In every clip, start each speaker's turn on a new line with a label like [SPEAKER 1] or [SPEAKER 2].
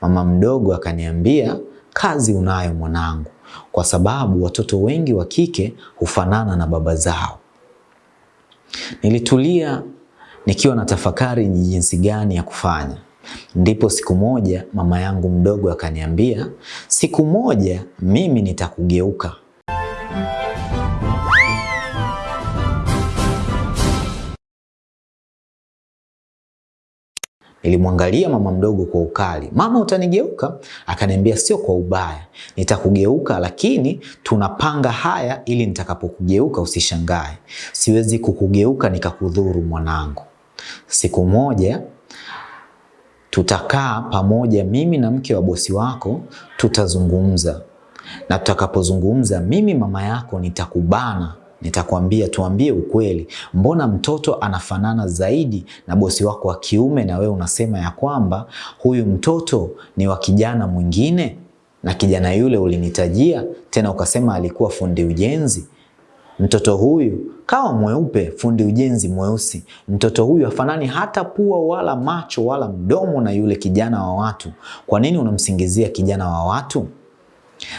[SPEAKER 1] Mama mdogo akaniambia, kazi unayo mwanangu, kwa sababu watoto wengi wa kike hufanana na baba zao. Nilitulia nikiwa na tafakari ni jinsi gani ya kufanya. Ndipo siku moja mama yangu mdogo akaniambia, siku moja mimi nitakugeuka. Nilimwangalia mama mdogo kwa ukali. Mama, utanigeuka? Akaniambia sio kwa ubaya, nitakugeuka, lakini tunapanga haya ili nitakapokugeuka usishangae. Siwezi kukugeuka nikakudhuru mwanangu. Siku moja tutakaa pamoja, mimi na mke wa bosi wako, tutazungumza na tutakapozungumza, mimi mama yako nitakubana nitakwambia tuambie ukweli, mbona mtoto anafanana zaidi na bosi wako wa kiume, na wewe unasema ya kwamba huyu mtoto ni wa kijana mwingine, na kijana yule ulinitajia tena ukasema alikuwa fundi ujenzi. Mtoto huyu kawa mweupe, fundi ujenzi mweusi. Mtoto huyu afanani hata pua wala macho wala mdomo na yule kijana wa watu. Kwa nini unamsingizia kijana wa watu?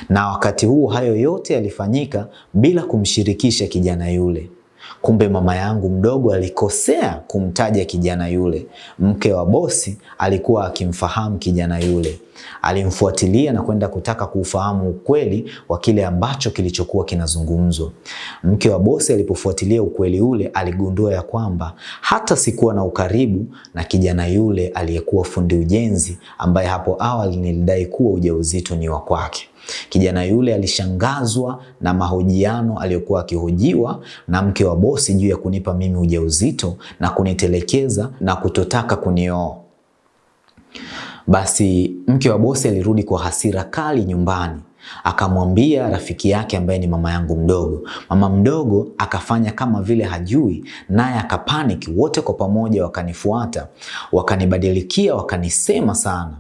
[SPEAKER 1] Na wakati huo hayo yote yalifanyika bila kumshirikisha kijana yule. Kumbe mama yangu mdogo alikosea kumtaja kijana yule. Mke wa bosi alikuwa akimfahamu kijana yule, alimfuatilia na kwenda kutaka kuufahamu ukweli wa kile ambacho kilichokuwa kinazungumzwa. Mke wa bosi alipofuatilia ukweli ule, aligundua ya kwamba hata sikuwa na ukaribu na kijana yule aliyekuwa fundi ujenzi, ambaye hapo awali nilidai kuwa ujauzito ni wa kwake. Kijana yule alishangazwa na mahojiano aliyokuwa akihojiwa na mke wa bosi juu ya kunipa mimi ujauzito na kunitelekeza na kutotaka kunioa. Basi mke wa bosi alirudi kwa hasira kali nyumbani, akamwambia rafiki yake ambaye ni mama yangu mdogo. Mama mdogo akafanya kama vile hajui, naye akapaniki. Wote kwa pamoja wakanifuata, wakanibadilikia, wakanisema sana.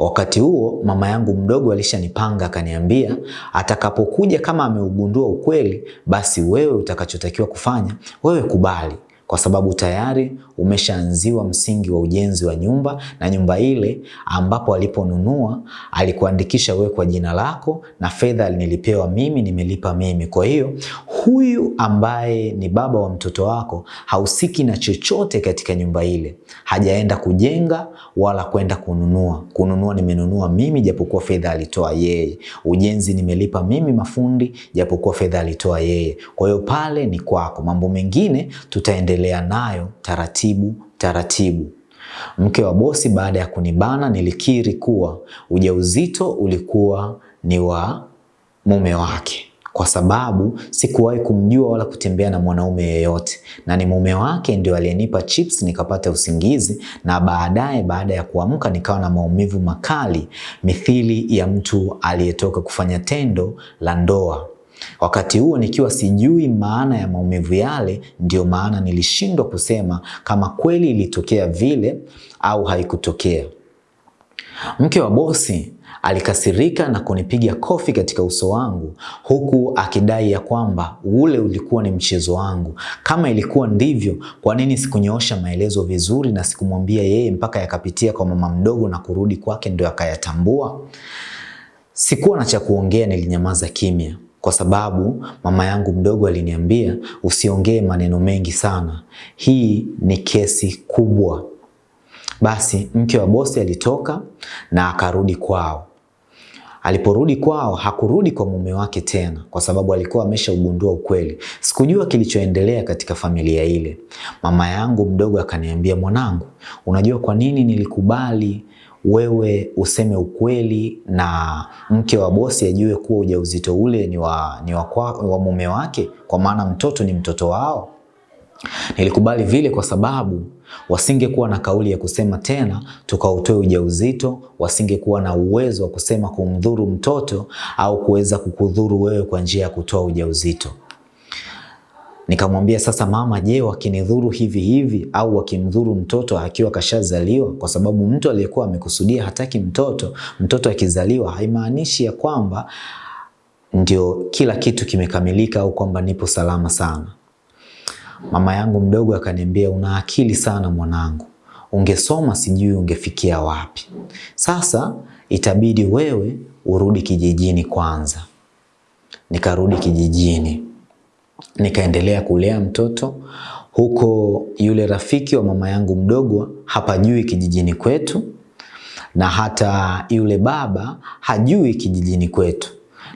[SPEAKER 1] Wakati huo mama yangu mdogo alishanipanga akaniambia, atakapokuja kama ameugundua ukweli, basi wewe utakachotakiwa kufanya, wewe kubali, kwa sababu tayari umeshaanziwa msingi wa ujenzi wa nyumba, na nyumba ile ambapo aliponunua alikuandikisha wewe kwa jina lako, na fedha nilipewa mimi, nimelipa mimi. Kwa hiyo huyu ambaye ni baba wa mtoto wako hausiki na chochote katika nyumba ile, hajaenda kujenga wala kwenda kununua. Kununua nimenunua mimi, japokuwa fedha alitoa yeye. Ujenzi nimelipa mimi mafundi, japokuwa fedha alitoa yeye. Kwa hiyo pale ni kwako, mambo mengine tutaendelea nayo taratibu taratibu. Mke wa bosi baada ya kunibana, nilikiri kuwa ujauzito ulikuwa ni wa mume wake kwa sababu sikuwahi kumjua wala kutembea na mwanaume yeyote, na ni mume wake ndio aliyenipa chips nikapata usingizi, na baadaye baada ya kuamka nikawa na maumivu makali mithili ya mtu aliyetoka kufanya tendo la ndoa. Wakati huo nikiwa sijui maana ya maumivu yale, ndio maana nilishindwa kusema kama kweli ilitokea vile au haikutokea. Mke wa bosi alikasirika na kunipiga kofi katika uso wangu huku akidai ya kwamba ule ulikuwa ni mchezo wangu. Kama ilikuwa ndivyo, kwa nini sikunyoosha maelezo vizuri na sikumwambia yeye mpaka yakapitia kwa mama mdogo na kurudi kwake ndio akayatambua? Sikuwa na cha kuongea, nilinyamaza kimya kwa sababu mama yangu mdogo aliniambia usiongee maneno mengi sana, hii ni kesi kubwa. Basi mke wa bosi alitoka na akarudi kwao. Aliporudi kwao hakurudi kwa mume wake tena, kwa sababu alikuwa ameshaugundua ukweli. Sikujua kilichoendelea katika familia ile. Mama yangu mdogo akaniambia, mwanangu, unajua kwa nini nilikubali wewe useme ukweli na mke wa bosi ajue kuwa ujauzito ule ni wa, ni wa, kwa, wa mume wake, kwa maana mtoto ni mtoto wao. Nilikubali vile kwa sababu wasingekuwa na kauli ya kusema tena tukautoe ujauzito, wasingekuwa na uwezo wa kusema kumdhuru mtoto au kuweza kukudhuru wewe kwa njia ya kutoa ujauzito. Nikamwambia sasa, mama, je, wakinidhuru hivi hivi au wakimdhuru mtoto akiwa kashazaliwa? Kwa sababu mtu aliyekuwa amekusudia hataki mtoto, mtoto akizaliwa haimaanishi ya kwamba ndio kila kitu kimekamilika au kwamba nipo salama sana. Mama yangu mdogo akaniambia, una akili sana mwanangu, ungesoma sijui ungefikia wapi. Sasa itabidi wewe urudi kijijini kwanza. Nikarudi kijijini, nikaendelea kulea mtoto huko. Yule rafiki wa mama yangu mdogo hapajui kijijini kwetu, na hata yule baba hajui kijijini kwetu,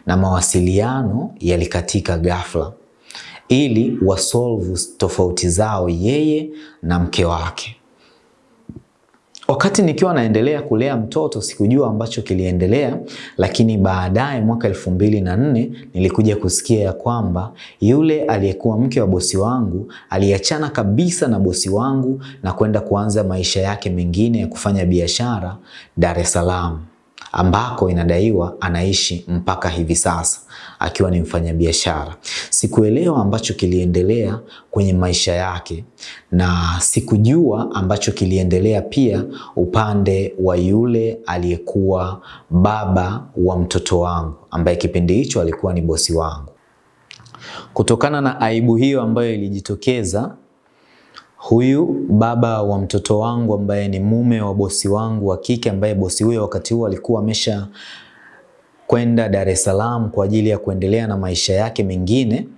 [SPEAKER 1] na mawasiliano yalikatika ghafla ili wasolve tofauti zao yeye na mke wake. Wakati nikiwa naendelea kulea mtoto sikujua ambacho kiliendelea, lakini baadaye mwaka elfu mbili na nne nilikuja kusikia ya kwamba yule aliyekuwa mke wa bosi wangu aliachana kabisa na bosi wangu na kwenda kuanza maisha yake mengine ya kufanya biashara Dar es Salaam ambako inadaiwa anaishi mpaka hivi sasa akiwa ni mfanyabiashara. Sikuelewa ambacho kiliendelea kwenye maisha yake na sikujua ambacho kiliendelea pia upande wa yule aliyekuwa baba wa mtoto wangu ambaye kipindi hicho alikuwa ni bosi wangu. Kutokana na aibu hiyo ambayo ilijitokeza huyu baba wa mtoto wangu ambaye ni mume wa bosi wangu wa kike, ambaye bosi huyo wakati huo alikuwa amesha kwenda Dar es Salaam kwa ajili ya kuendelea na maisha yake mengine,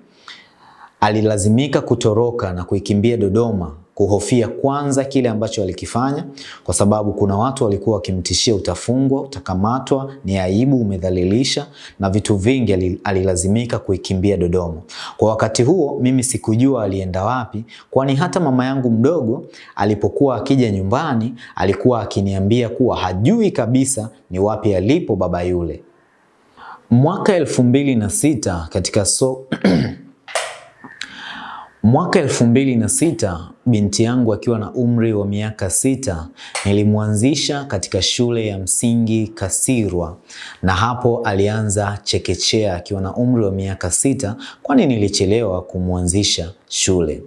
[SPEAKER 1] alilazimika kutoroka na kuikimbia Dodoma kuhofia kwanza kile ambacho alikifanya, kwa sababu kuna watu walikuwa wakimtishia utafungwa, utakamatwa, ni aibu, umedhalilisha na vitu vingi. Alilazimika kuikimbia Dodoma. Kwa wakati huo mimi sikujua alienda wapi, kwani hata mama yangu mdogo alipokuwa akija nyumbani alikuwa akiniambia kuwa hajui kabisa ni wapi alipo baba yule. Mwaka elfu mbili na sita katika so Mwaka elfu mbili na sita binti yangu akiwa na umri wa miaka sita nilimwanzisha katika shule ya msingi Kasirwa, na hapo alianza chekechea akiwa na umri wa miaka sita, kwani nilichelewa kumwanzisha shule.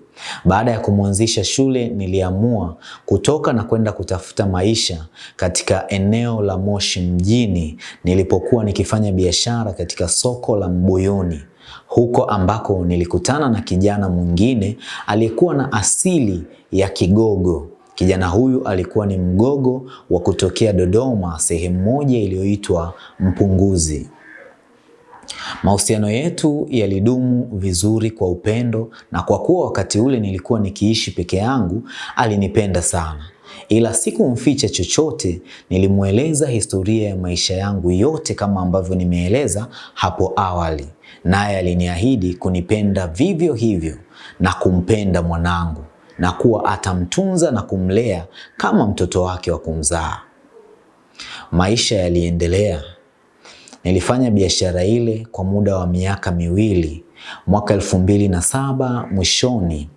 [SPEAKER 1] Baada ya kumwanzisha shule, niliamua kutoka na kwenda kutafuta maisha katika eneo la Moshi mjini nilipokuwa nikifanya biashara katika soko la Mbuyuni huko ambako nilikutana na kijana mwingine aliyekuwa na asili ya Kigogo. Kijana huyu alikuwa ni Mgogo wa kutokea Dodoma, sehemu moja iliyoitwa Mpunguzi. Mahusiano yetu yalidumu vizuri kwa upendo, na kwa kuwa wakati ule nilikuwa nikiishi peke yangu, alinipenda sana ila sikumficha chochote. Nilimweleza historia ya maisha yangu yote kama ambavyo nimeeleza hapo awali, naye aliniahidi kunipenda vivyo hivyo na kumpenda mwanangu na kuwa atamtunza na kumlea kama mtoto wake wa kumzaa. Maisha yaliendelea. Nilifanya biashara ile kwa muda wa miaka miwili. Mwaka elfu mbili na saba mwishoni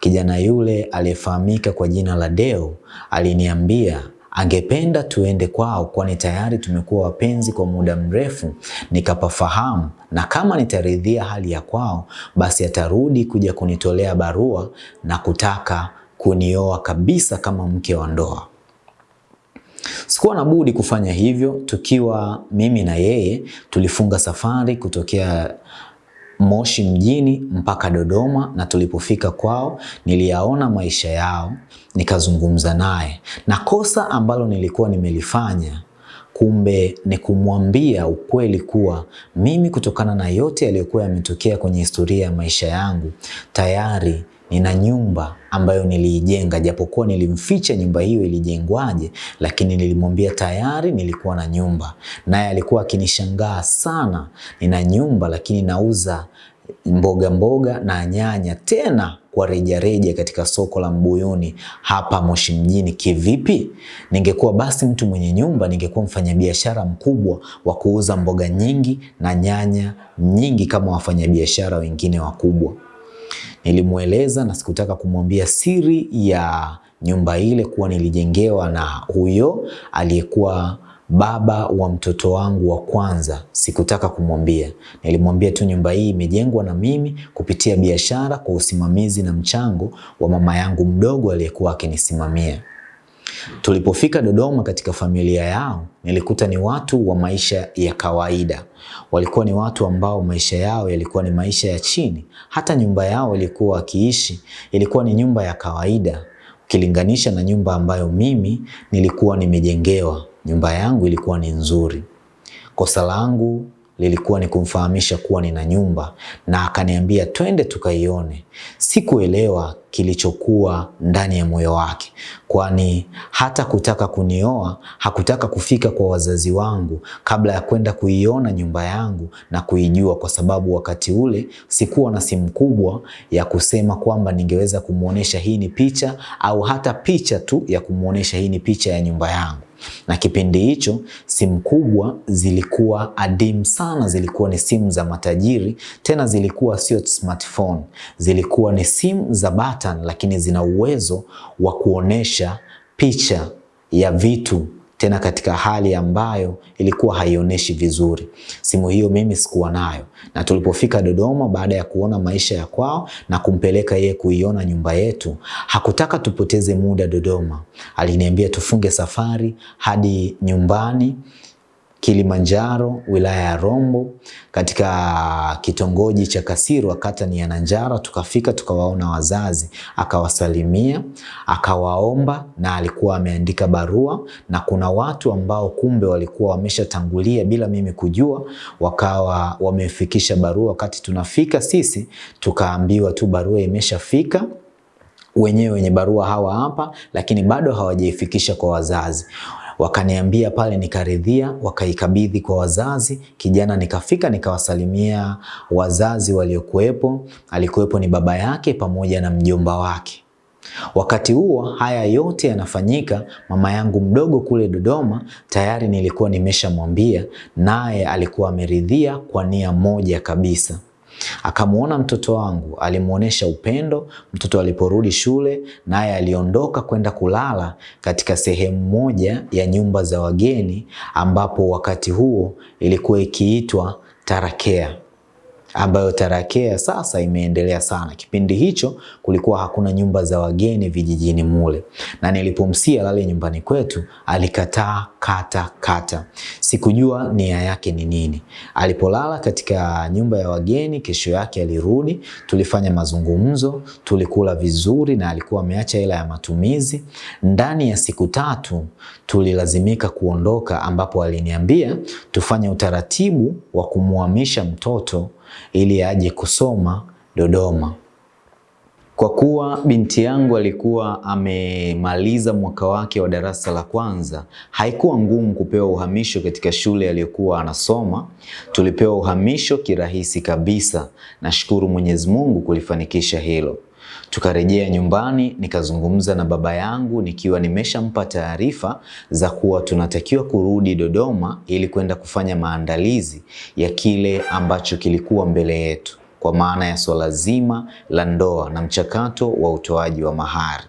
[SPEAKER 1] kijana yule aliyefahamika kwa jina la Deo aliniambia angependa tuende kwao, kwani tayari tumekuwa wapenzi kwa muda mrefu. Nikapafahamu, na kama nitaridhia hali ya kwao, basi atarudi kuja kunitolea barua na kutaka kunioa kabisa kama mke wa ndoa. Sikuwa na budi kufanya hivyo. Tukiwa mimi na yeye tulifunga safari kutokea Moshi mjini mpaka Dodoma, na tulipofika kwao niliyaona maisha yao, nikazungumza naye, na kosa ambalo nilikuwa nimelifanya kumbe ni kumwambia ukweli kuwa mimi kutokana na yote yaliyokuwa yametokea kwenye historia ya maisha yangu tayari nina nyumba ambayo niliijenga, japokuwa nilimficha nyumba hiyo ilijengwaje, lakini nilimwambia tayari nilikuwa na nyumba. Naye alikuwa akinishangaa sana, nina nyumba lakini nauza mboga mboga na nyanya, tena kwa rejareja katika soko la Mbuyuni hapa Moshi mjini. Kivipi? Ningekuwa basi mtu mwenye nyumba, ningekuwa mfanyabiashara mkubwa wa kuuza mboga nyingi na nyanya nyingi kama wafanyabiashara wengine wakubwa. Nilimweleza na sikutaka kumwambia siri ya nyumba ile kuwa nilijengewa na huyo aliyekuwa baba wa mtoto wangu wa kwanza. Sikutaka kumwambia, nilimwambia tu nyumba hii imejengwa na mimi kupitia biashara kwa usimamizi na mchango wa mama yangu mdogo aliyekuwa akinisimamia. Tulipofika Dodoma katika familia yao, nilikuta ni watu wa maisha ya kawaida. Walikuwa ni watu ambao maisha yao yalikuwa ni maisha ya chini. Hata nyumba yao ilikuwa wakiishi ilikuwa ni nyumba ya kawaida. ukilinganisha na nyumba ambayo mimi nilikuwa nimejengewa. Nyumba yangu ilikuwa ni nzuri. Kosa langu lilikuwa ni kumfahamisha kuwa nina nyumba na akaniambia twende tukaione. Sikuelewa kilichokuwa ndani ya moyo wake, kwani hata kutaka kunioa hakutaka kufika kwa wazazi wangu kabla ya kwenda kuiona nyumba yangu na kuijua, kwa sababu wakati ule sikuwa na simu kubwa ya kusema kwamba ningeweza kumwonyesha hii ni picha au hata picha tu ya kumwonyesha hii ni picha ya nyumba yangu na kipindi hicho simu kubwa zilikuwa adimu sana, zilikuwa ni simu za matajiri, tena zilikuwa sio smartphone, zilikuwa ni simu za button, lakini zina uwezo wa kuonesha picha ya vitu tena katika hali ambayo ilikuwa haionyeshi vizuri. Simu hiyo mimi sikuwa nayo, na tulipofika Dodoma baada ya kuona maisha ya kwao na kumpeleka yeye kuiona nyumba yetu, hakutaka tupoteze muda Dodoma. Aliniambia tufunge safari hadi nyumbani Kilimanjaro, wilaya ya Rombo, katika kitongoji cha Kasirwa, kata ni ya Nanjara. Tukafika tukawaona wazazi, akawasalimia, akawaomba, na alikuwa ameandika barua, na kuna watu ambao kumbe walikuwa wameshatangulia bila mimi kujua, wakawa wamefikisha barua. Wakati tunafika sisi, tukaambiwa tu barua imeshafika wenyewe wenye barua hawa hapa, lakini bado hawajaifikisha kwa wazazi. Wakaniambia pale, nikaridhia, wakaikabidhi kwa wazazi. Kijana nikafika nikawasalimia wazazi waliokuwepo. Alikuwepo ni baba yake pamoja na mjomba wake. Wakati huo haya yote yanafanyika, mama yangu mdogo kule Dodoma tayari nilikuwa nimeshamwambia, naye alikuwa ameridhia kwa nia moja kabisa. Akamwona mtoto wangu, alimwonyesha upendo. Mtoto aliporudi shule, naye aliondoka kwenda kulala katika sehemu moja ya nyumba za wageni, ambapo wakati huo ilikuwa ikiitwa Tarakea ambayo Tarakea sasa imeendelea sana. Kipindi hicho kulikuwa hakuna nyumba za wageni vijijini mule, na nilipomsia lale nyumbani kwetu alikataa kata kata. Sikujua nia yake ni nini. Alipolala katika nyumba ya wageni, kesho yake alirudi, tulifanya mazungumzo, tulikula vizuri, na alikuwa ameacha hela ya matumizi. Ndani ya siku tatu tulilazimika kuondoka, ambapo aliniambia tufanye utaratibu wa kumhamisha mtoto ili aje kusoma Dodoma. Kwa kuwa binti yangu alikuwa amemaliza mwaka wake wa darasa la kwanza, haikuwa ngumu kupewa uhamisho katika shule aliyokuwa anasoma. Tulipewa uhamisho kirahisi kabisa. Nashukuru Mwenyezi Mungu kulifanikisha hilo. Tukarejea nyumbani, nikazungumza na baba yangu nikiwa nimeshampa taarifa za kuwa tunatakiwa kurudi Dodoma ili kwenda kufanya maandalizi ya kile ambacho kilikuwa mbele yetu, kwa maana ya swala zima la ndoa na mchakato wa utoaji wa mahari.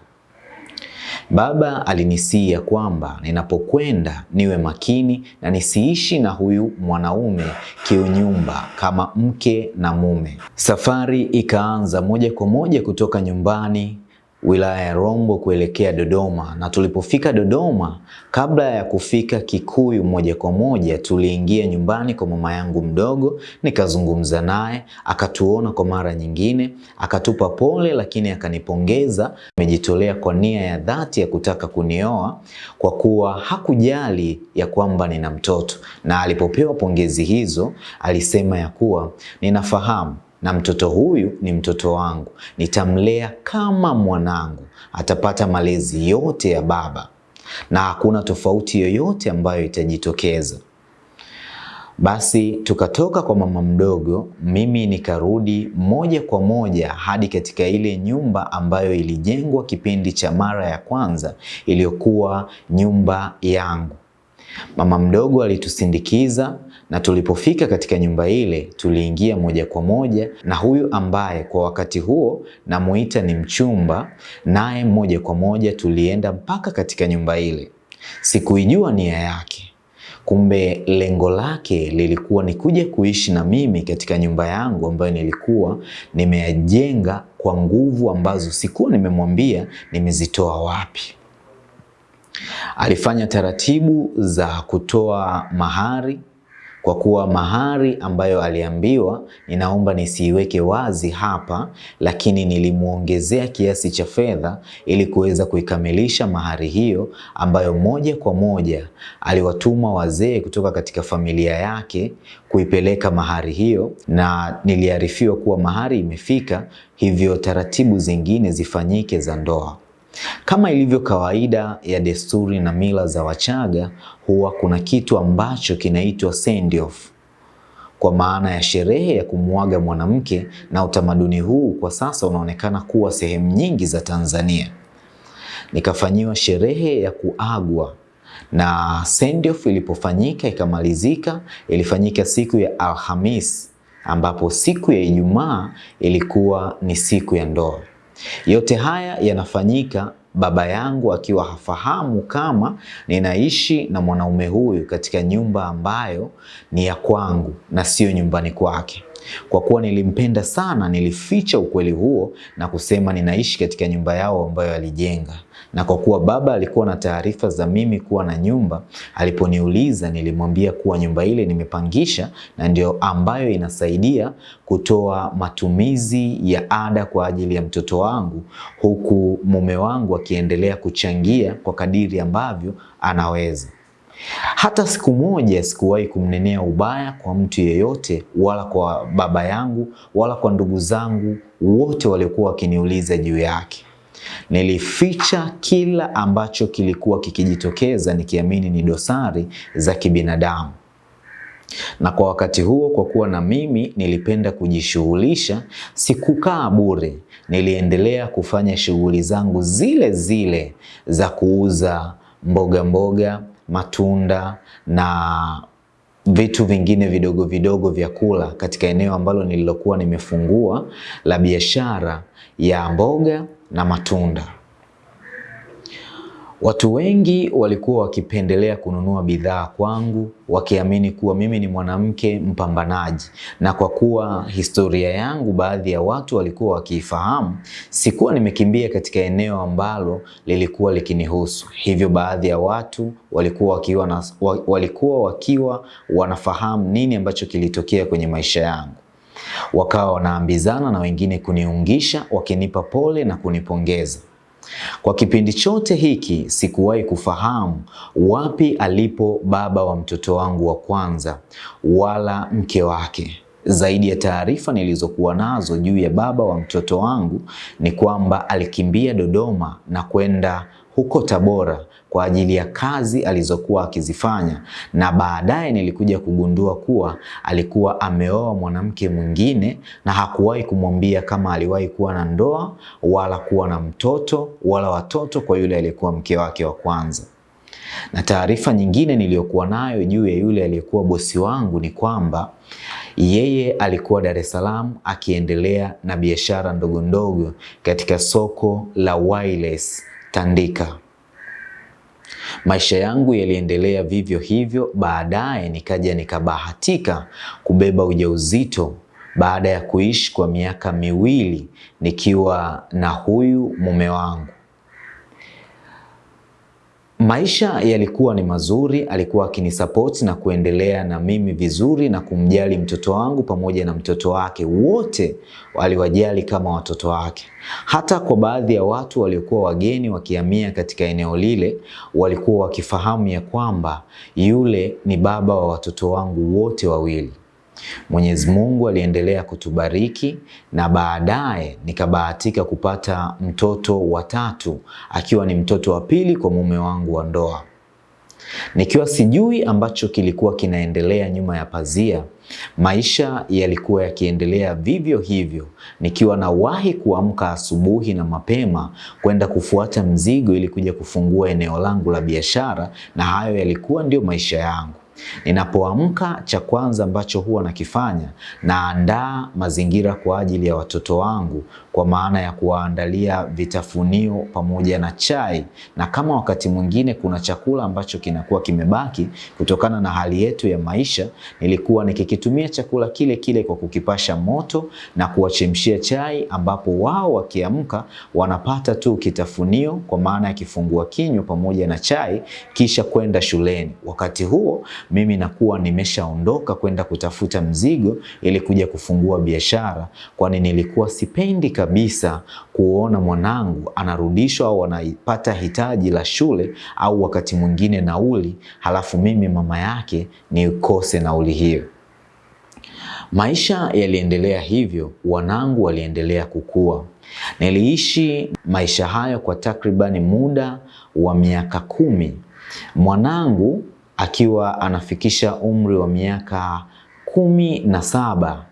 [SPEAKER 1] Baba alinisihi kwamba ninapokwenda niwe makini na nisiishi na huyu mwanaume kiunyumba kama mke na mume. Safari ikaanza moja kwa moja kutoka nyumbani wilaya ya Rombo kuelekea Dodoma, na tulipofika Dodoma, kabla ya kufika Kikuyu moja kwa moja, tuliingia nyumbani kwa mama yangu mdogo, nikazungumza naye, akatuona kwa mara nyingine, akatupa pole, lakini akanipongeza. Amejitolea kwa nia ya dhati ya kutaka kunioa kwa kuwa hakujali ya kwamba nina mtoto, na alipopewa pongezi hizo alisema ya kuwa ninafahamu na mtoto huyu ni mtoto wangu, nitamlea kama mwanangu, atapata malezi yote ya baba na hakuna tofauti yoyote ambayo itajitokeza. Basi tukatoka kwa mama mdogo, mimi nikarudi moja kwa moja hadi katika ile nyumba ambayo ilijengwa kipindi cha mara ya kwanza, iliyokuwa nyumba yangu. Mama mdogo alitusindikiza na tulipofika katika nyumba ile tuliingia moja kwa moja na huyu ambaye kwa wakati huo namuita ni mchumba, naye moja kwa moja tulienda mpaka katika nyumba ile. Sikuijua nia yake, kumbe lengo lake lilikuwa ni kuja kuishi na mimi katika nyumba yangu ambayo nilikuwa nimeyajenga kwa nguvu ambazo sikuwa nimemwambia nimezitoa wapi. Alifanya taratibu za kutoa mahari kwa kuwa mahari ambayo aliambiwa ninaomba nisiiweke wazi hapa, lakini nilimwongezea kiasi cha fedha ili kuweza kuikamilisha mahari hiyo ambayo moja kwa moja aliwatuma wazee kutoka katika familia yake kuipeleka mahari hiyo, na niliarifiwa kuwa mahari imefika, hivyo taratibu zingine zifanyike za ndoa. Kama ilivyo kawaida ya desturi na mila za Wachaga, huwa kuna kitu ambacho kinaitwa send off, kwa maana ya sherehe ya kumuaga mwanamke, na utamaduni huu kwa sasa unaonekana kuwa sehemu nyingi za Tanzania. Nikafanyiwa sherehe ya kuagwa na send off ilipofanyika ikamalizika, ilifanyika siku ya Alhamis, ambapo siku ya Ijumaa ilikuwa ni siku ya ndoa. Yote haya yanafanyika baba yangu akiwa hafahamu kama ninaishi na mwanaume huyu katika nyumba ambayo ni ya kwangu na sio nyumbani kwake. Kwa kuwa nilimpenda sana, nilificha ukweli huo na kusema ninaishi katika nyumba yao ambayo alijenga. Na kwa kuwa baba alikuwa na taarifa za mimi kuwa na nyumba, aliponiuliza nilimwambia kuwa nyumba ile nimepangisha na ndio ambayo inasaidia kutoa matumizi ya ada kwa ajili ya mtoto wangu, huku mume wangu akiendelea kuchangia kwa kadiri ambavyo anaweza. Hata siku moja sikuwahi kumnenea ubaya kwa mtu yeyote, wala kwa baba yangu wala kwa ndugu zangu wote waliokuwa wakiniuliza juu yake. Nilificha kila ambacho kilikuwa kikijitokeza nikiamini ni dosari za kibinadamu. Na kwa wakati huo, kwa kuwa na mimi nilipenda kujishughulisha, sikukaa bure. Niliendelea kufanya shughuli zangu zile zile za kuuza mboga mboga, matunda na vitu vingine vidogo vidogo vya kula katika eneo ambalo nililokuwa nimefungua la biashara ya mboga na matunda. Watu wengi walikuwa wakipendelea kununua bidhaa kwangu wakiamini kuwa mimi ni mwanamke mpambanaji, na kwa kuwa historia yangu baadhi ya watu walikuwa wakiifahamu, sikuwa nimekimbia katika eneo ambalo lilikuwa likinihusu. Hivyo baadhi ya watu walikuwa wakiwa, na, walikuwa wakiwa wanafahamu nini ambacho kilitokea kwenye maisha yangu wakawa wanaambizana na wengine kuniungisha wakinipa pole na kunipongeza. Kwa kipindi chote hiki sikuwahi kufahamu wapi alipo baba wa mtoto wangu wa kwanza wala mke wake. Zaidi ya taarifa nilizokuwa nazo juu ya baba wa mtoto wangu ni kwamba alikimbia Dodoma na kwenda huko Tabora kwa ajili ya kazi alizokuwa akizifanya, na baadaye nilikuja kugundua kuwa alikuwa ameoa mwanamke mwingine na hakuwahi kumwambia kama aliwahi kuwa na ndoa wala kuwa na mtoto wala watoto kwa yule aliyekuwa mke wake wa kwanza. Na taarifa nyingine niliyokuwa nayo juu ya yule aliyekuwa bosi wangu ni kwamba yeye alikuwa Dar es Salaam akiendelea na biashara ndogo ndogo katika soko la Wireless Tandika. Maisha yangu yaliendelea vivyo hivyo. Baadaye nikaja nikabahatika kubeba ujauzito baada ya kuishi kwa miaka miwili nikiwa na huyu mume wangu. Maisha yalikuwa ni mazuri, alikuwa akinisupport na kuendelea na mimi vizuri na kumjali mtoto wangu pamoja na mtoto wake, wote aliwajali kama watoto wake. Hata kwa baadhi ya watu waliokuwa wageni wakihamia katika eneo lile, walikuwa wakifahamu ya kwamba yule ni baba wa watoto wangu wote wawili. Mwenyezi Mungu aliendelea kutubariki na baadaye nikabahatika kupata mtoto wa tatu akiwa ni mtoto wa pili kwa mume wangu wa ndoa. Nikiwa sijui ambacho kilikuwa kinaendelea nyuma ya pazia, maisha yalikuwa yakiendelea vivyo hivyo, nikiwa nawahi kuamka asubuhi na mapema kwenda kufuata mzigo ili kuja kufungua eneo langu la biashara, na hayo yalikuwa ndio maisha yangu. Ninapoamka cha kwanza ambacho huwa nakifanya, naandaa mazingira kwa ajili ya watoto wangu, kwa maana ya kuwaandalia vitafunio pamoja na chai, na kama wakati mwingine kuna chakula ambacho kinakuwa kimebaki kutokana na hali yetu ya maisha, nilikuwa nikikitumia chakula kile kile kwa kukipasha moto na kuwachemshia chai, ambapo wao wakiamka wanapata tu kitafunio kwa maana ya kifungua kinywa pamoja na chai, kisha kwenda shuleni. Wakati huo mimi nakuwa nimeshaondoka kwenda kutafuta mzigo ili kuja kufungua biashara, kwani nilikuwa sipendi kabisa kuona mwanangu anarudishwa au anapata hitaji la shule au wakati mwingine nauli, halafu mimi mama yake nikose nauli hiyo. Maisha yaliendelea hivyo, wanangu waliendelea kukua. Niliishi maisha hayo kwa takribani muda wa miaka kumi. Mwanangu akiwa anafikisha umri wa miaka kumi na saba,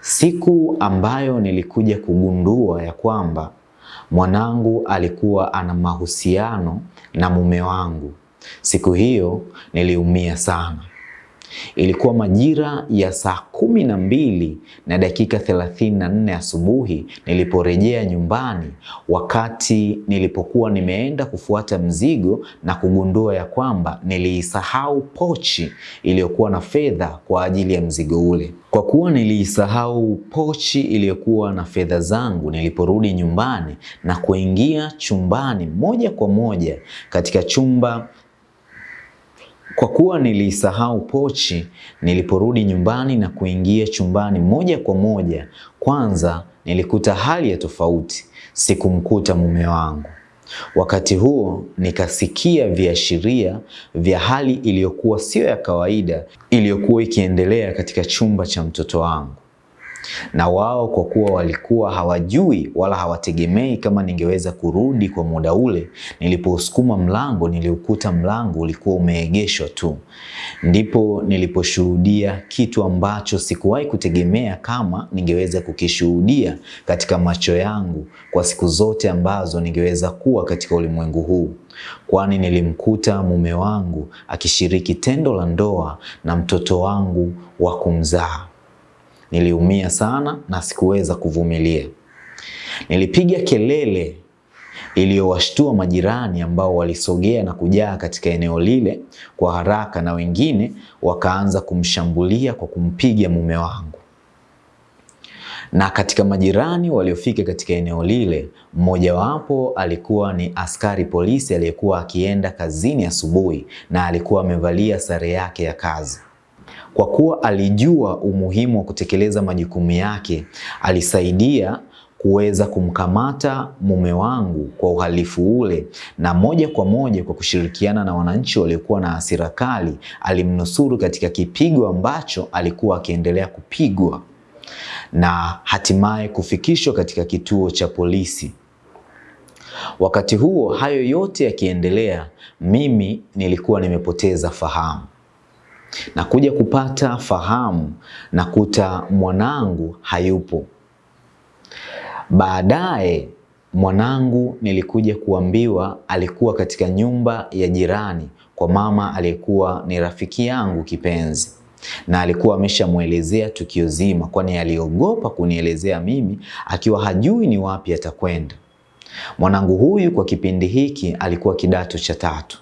[SPEAKER 1] siku ambayo nilikuja kugundua ya kwamba mwanangu alikuwa ana mahusiano na mume wangu. Siku hiyo niliumia sana. Ilikuwa majira ya saa kumi na mbili na dakika thelathini na nne asubuhi niliporejea nyumbani, wakati nilipokuwa nimeenda kufuata mzigo na kugundua ya kwamba niliisahau pochi iliyokuwa na fedha kwa ajili ya mzigo ule. Kwa kuwa niliisahau pochi iliyokuwa na fedha zangu, niliporudi nyumbani na kuingia chumbani moja kwa moja katika chumba kwa kuwa nilisahau pochi, niliporudi nyumbani na kuingia chumbani moja kwa moja, kwanza nilikuta hali ya tofauti. Sikumkuta mume wangu. Wakati huo nikasikia viashiria vya hali iliyokuwa sio ya kawaida iliyokuwa ikiendelea katika chumba cha mtoto wangu na wao kwa kuwa walikuwa hawajui wala hawategemei kama ningeweza kurudi kwa muda ule. niliposukuma mlango, niliukuta mlango ulikuwa umeegeshwa tu. Ndipo niliposhuhudia kitu ambacho sikuwahi kutegemea kama ningeweza kukishuhudia katika macho yangu kwa siku zote ambazo ningeweza kuwa katika ulimwengu huu, kwani nilimkuta mume wangu akishiriki tendo la ndoa na mtoto wangu wa kumzaa. Niliumia sana na sikuweza kuvumilia. Nilipiga kelele iliyowashtua majirani ambao walisogea na kujaa katika eneo lile kwa haraka, na wengine wakaanza kumshambulia kwa kumpiga mume wangu. Na katika majirani waliofika katika eneo lile, mmojawapo alikuwa ni askari polisi aliyekuwa akienda kazini asubuhi na alikuwa amevalia sare yake ya kazi. Kwa kuwa alijua umuhimu wa kutekeleza majukumu yake, alisaidia kuweza kumkamata mume wangu kwa uhalifu ule, na moja kwa moja kwa kushirikiana na wananchi waliokuwa na hasira kali, alimnusuru katika kipigo ambacho alikuwa akiendelea kupigwa na hatimaye kufikishwa katika kituo cha polisi. Wakati huo hayo yote yakiendelea, mimi nilikuwa nimepoteza fahamu na kuja kupata fahamu na kuta mwanangu hayupo. Baadaye mwanangu nilikuja kuambiwa alikuwa katika nyumba ya jirani kwa mama aliyekuwa ni rafiki yangu kipenzi, na alikuwa ameshamwelezea tukio zima, kwani aliogopa kunielezea mimi akiwa hajui ni wapi atakwenda. Mwanangu huyu kwa kipindi hiki alikuwa kidato cha tatu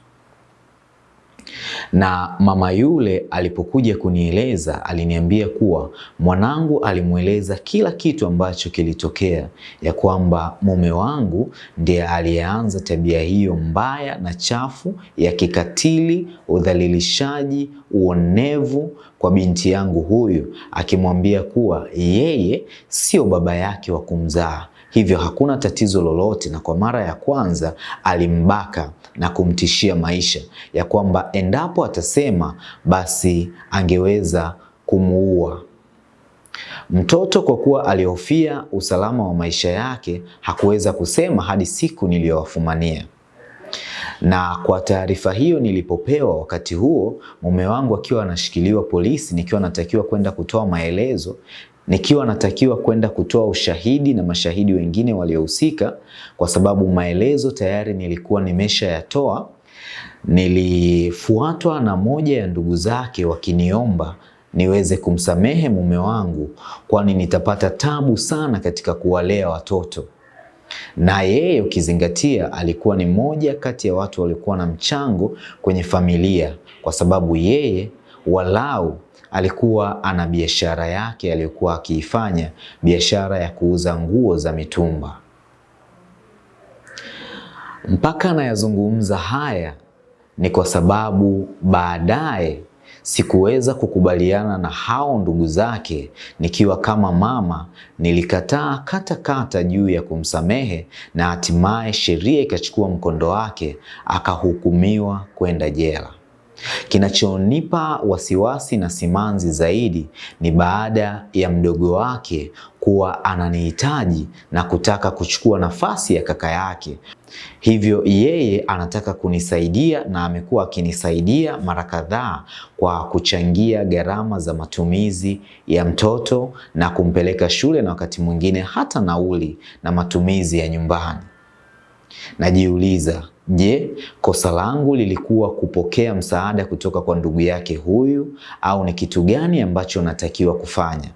[SPEAKER 1] na mama yule alipokuja kunieleza aliniambia kuwa mwanangu alimweleza kila kitu ambacho kilitokea, ya kwamba mume wangu ndiye aliyeanza tabia hiyo mbaya na chafu ya kikatili, udhalilishaji, uonevu kwa binti yangu huyu, akimwambia kuwa yeye sio baba yake wa kumzaa hivyo hakuna tatizo lolote, na kwa mara ya kwanza alimbaka na kumtishia maisha ya kwamba endapo atasema basi angeweza kumuua. Mtoto kwa kuwa alihofia usalama wa maisha yake hakuweza kusema hadi siku niliyowafumania. Na kwa taarifa hiyo nilipopewa wakati huo, mume wangu akiwa anashikiliwa polisi, nikiwa natakiwa kwenda kutoa maelezo nikiwa natakiwa kwenda kutoa ushahidi na mashahidi wengine waliohusika, kwa sababu maelezo tayari nilikuwa nimeshayatoa. Nilifuatwa na moja ya ndugu zake wakiniomba niweze kumsamehe mume wangu, kwani nitapata tabu sana katika kuwalea watoto, na yeye ukizingatia, alikuwa ni moja kati ya watu waliokuwa na mchango kwenye familia, kwa sababu yeye walau alikuwa ana biashara yake aliyokuwa akiifanya, biashara ya kuuza nguo za mitumba. Mpaka anayazungumza haya ni kwa sababu baadaye sikuweza kukubaliana na hao ndugu zake. Nikiwa kama mama, nilikataa katakata kata juu ya kumsamehe, na hatimaye sheria ikachukua mkondo wake, akahukumiwa kwenda jela. Kinachonipa wasiwasi na simanzi zaidi ni baada ya mdogo wake kuwa ananihitaji na kutaka kuchukua nafasi ya kaka yake. Hivyo yeye anataka kunisaidia na amekuwa akinisaidia mara kadhaa kwa kuchangia gharama za matumizi ya mtoto na kumpeleka shule na wakati mwingine hata nauli na matumizi ya nyumbani. Najiuliza, je, kosa langu lilikuwa kupokea msaada kutoka kwa ndugu yake huyu au ni kitu gani ambacho natakiwa kufanya?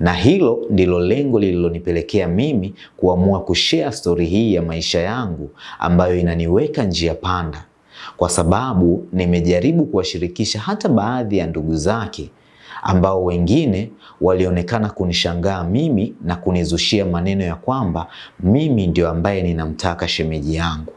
[SPEAKER 1] Na hilo ndilo lengo lililonipelekea mimi kuamua kushare stori hii ya maisha yangu ambayo inaniweka njia panda, kwa sababu nimejaribu kuwashirikisha hata baadhi ya ndugu zake ambao wengine walionekana kunishangaa mimi na kunizushia maneno ya kwamba mimi ndio ambaye ninamtaka shemeji yangu.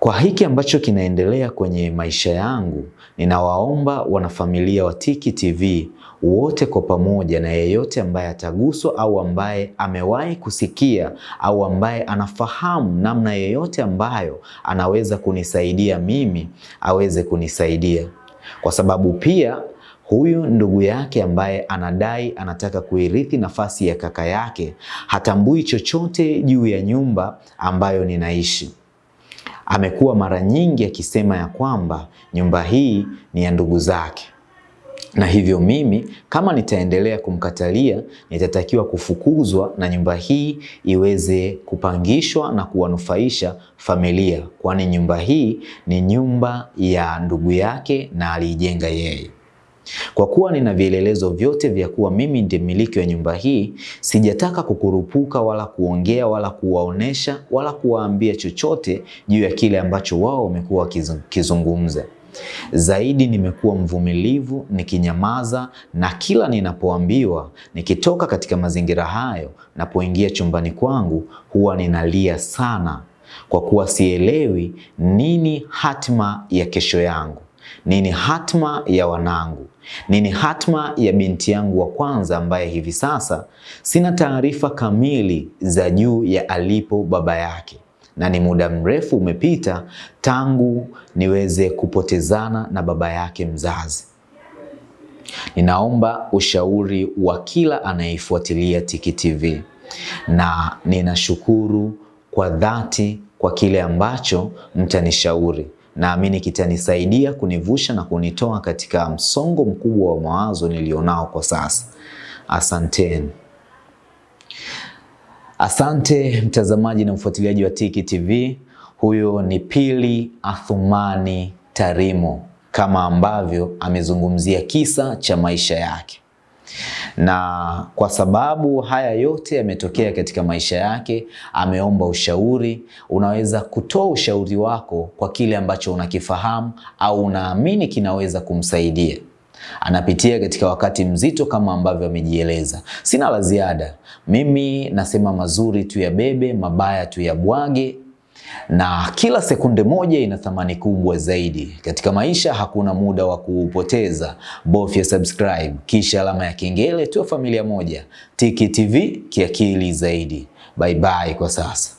[SPEAKER 1] Kwa hiki ambacho kinaendelea kwenye maisha yangu, ninawaomba wanafamilia wa Tiki TV wote kwa pamoja, na yeyote ambaye ataguswa au ambaye amewahi kusikia au ambaye anafahamu namna yeyote ambayo anaweza kunisaidia mimi aweze kunisaidia, kwa sababu pia huyu ndugu yake ambaye anadai anataka kuirithi nafasi ya kaka yake hatambui chochote juu ya nyumba ambayo ninaishi. Amekuwa mara nyingi akisema ya kwamba nyumba hii ni ya ndugu zake, na hivyo mimi kama nitaendelea kumkatalia nitatakiwa kufukuzwa na nyumba hii iweze kupangishwa na kuwanufaisha familia, kwani nyumba hii ni nyumba ya ndugu yake na aliijenga yeye. Kwa kuwa nina vielelezo vyote vya kuwa mimi ndiye mmiliki wa nyumba hii, sijataka kukurupuka wala kuongea wala kuwaonesha wala kuwaambia chochote juu ya kile ambacho wao wamekuwa wakizungumza. Zaidi nimekuwa mvumilivu nikinyamaza, na kila ninapoambiwa nikitoka katika mazingira hayo, napoingia chumbani kwangu huwa ninalia sana, kwa kuwa sielewi nini hatima ya kesho yangu, nini hatima ya wanangu, nini hatma ya binti yangu wa kwanza ambaye hivi sasa sina taarifa kamili za juu ya alipo baba yake na ni muda mrefu umepita tangu niweze kupotezana na baba yake mzazi. Ninaomba ushauri wa kila anayeifuatilia Tiki TV na ninashukuru kwa dhati kwa kile ambacho mtanishauri. Naamini kitanisaidia kunivusha na kunitoa katika msongo mkubwa wa mawazo nilionao kwa sasa. Asanteni. Asante mtazamaji na mfuatiliaji wa Tiki TV. Huyo ni Pili Athumani Tarimo, kama ambavyo amezungumzia kisa cha maisha yake, na kwa sababu haya yote yametokea katika maisha yake, ameomba ushauri. Unaweza kutoa ushauri wako kwa kile ambacho unakifahamu au unaamini kinaweza kumsaidia anapitia katika wakati mzito kama ambavyo amejieleza. Sina la ziada, mimi nasema mazuri tu ya bebe, mabaya tu ya bwage, na kila sekunde moja ina thamani kubwa zaidi katika maisha. Hakuna muda wa kuupoteza, bofya subscribe kisha alama ya kengele, tuwe familia moja. Tiki TV kiakili zaidi. Bye bye kwa sasa.